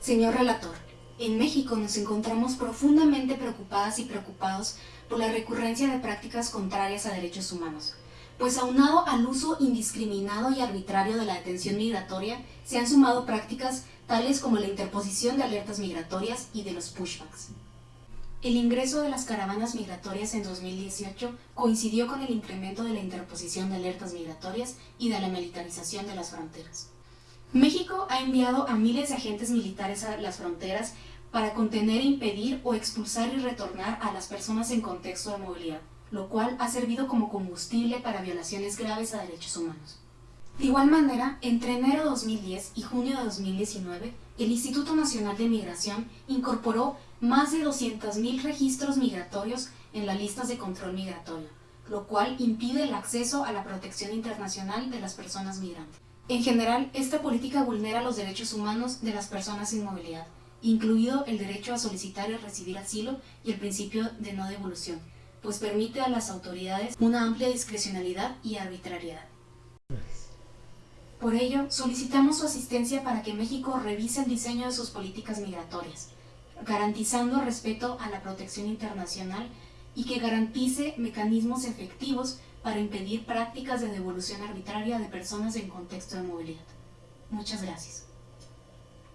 Señor relator, en México nos encontramos profundamente preocupadas y preocupados por la recurrencia de prácticas contrarias a derechos humanos, pues aunado al uso indiscriminado y arbitrario de la detención migratoria, se han sumado prácticas tales como la interposición de alertas migratorias y de los pushbacks. El ingreso de las caravanas migratorias en 2018 coincidió con el incremento de la interposición de alertas migratorias y de la militarización de las fronteras. México ha enviado a miles de agentes militares a las fronteras para contener, impedir o expulsar y retornar a las personas en contexto de movilidad, lo cual ha servido como combustible para violaciones graves a derechos humanos. De igual manera, entre enero de 2010 y junio de 2019, el Instituto Nacional de Migración incorporó más de 200.000 registros migratorios en las listas de control migratorio, lo cual impide el acceso a la protección internacional de las personas migrantes. En general, esta política vulnera los derechos humanos de las personas sin movilidad, incluido el derecho a solicitar y recibir asilo y el principio de no devolución, pues permite a las autoridades una amplia discrecionalidad y arbitrariedad. Por ello, solicitamos su asistencia para que México revise el diseño de sus políticas migratorias, garantizando respeto a la protección internacional y que garantice mecanismos efectivos para impedir prácticas de devolución arbitraria de personas en contexto de movilidad. Muchas gracias.